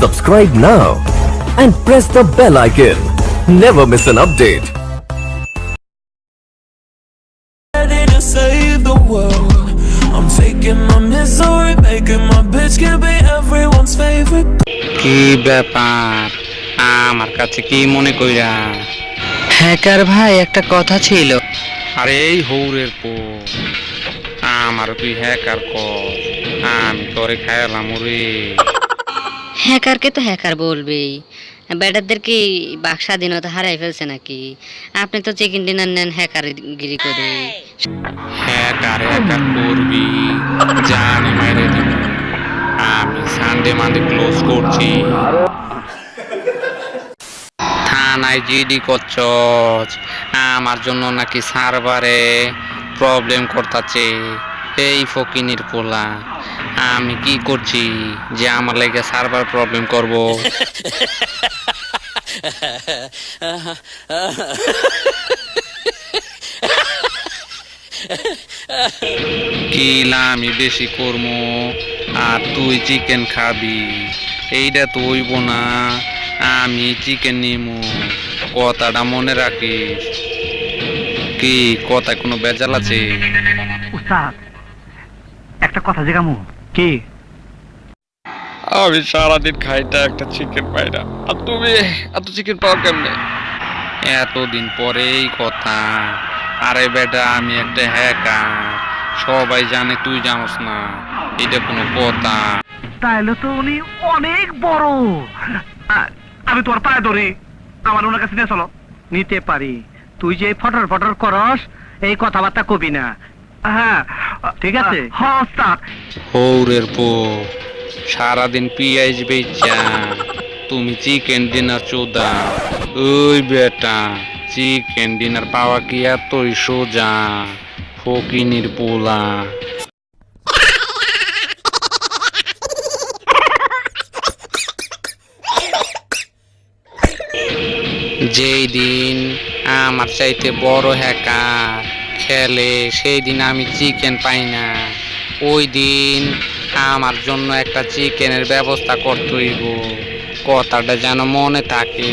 Subscribe now and press the bell icon. Never miss an update. ready to save the world. I'm taking my misery, making my bitch can be everyone's favorite. কি ব্যাপার আমার কাছে কি মনে কইরা hacker ভাই একটা কথা ছিল আরে এই হৌরের পো আমার তুই হ্যাকার কর আমি তোরে খায়ালাম রে হ্যাকারকে তো হ্যাকার বলবেই। ব্যাটারদের কি বাক স্বাধীনতা হারাই ফেলছে নাকি? আপনি তো চিকেন ডিনার নেন হ্যাকার গিরি করে। হ্যাকার হ্যাকার করবি, জানি মাইরে দিব। আমি সানডে মানডে ক্লোজ করছি। থানায় জিডি করছস, আমার জন্য নাকি সার্ভারে প্রবলেম করতাছে। এই ফকিনির পোলা। আমি কি করছি যে আমার লেগে সার্ভার প্রবলেম করব? কিলা আমি বেশি করব আর তুই চিকেন খাবি। এইটা তো হইব না। আমি চিকেন নিমু। কথাটা মনে রাখিস। কি কথা কোনো বেজাল আছে? একটা কথা জিগামু। কি? আমি সারাদিন খাইটা একটা চিকেন পাই না। আর তুমি? এত চিকেন পাও কেমনে? এতদিন পরেই কথা। আরে বেটা আমি একটা হ্যাকার সবাই জানে তুই জানোস না। এটা কোনো কথা। তাইলে তো উনি অনেক বড়। আমি তোর পায়ে ধরি। আমার ওনার কাছে নিয়ে চলো। নিতে পারি। তুই যে ফটর ফটর করস এই কথাবার্তা কবি না। হ্যাঁ ঠিক আছে? হ্যাঁ ওস্তাদ। হৌরের পো সারাদিন পিঁয়াজ বেচা তুমি চিকেন ডিনার চোদা। ওই বেটা চিকেন ডিনার পাওয়া কি এতই সোজা? ফকিনির পোলা। যেই দিন আমার চাইতে বড় হ্যাকার খেলে, সেই দিন আমি চিকেন পাই না। ওই দিন আমার জন্য একটা চিকেনের ব্যবস্থা করতেই গো কথাটা যেন মনে থাকে।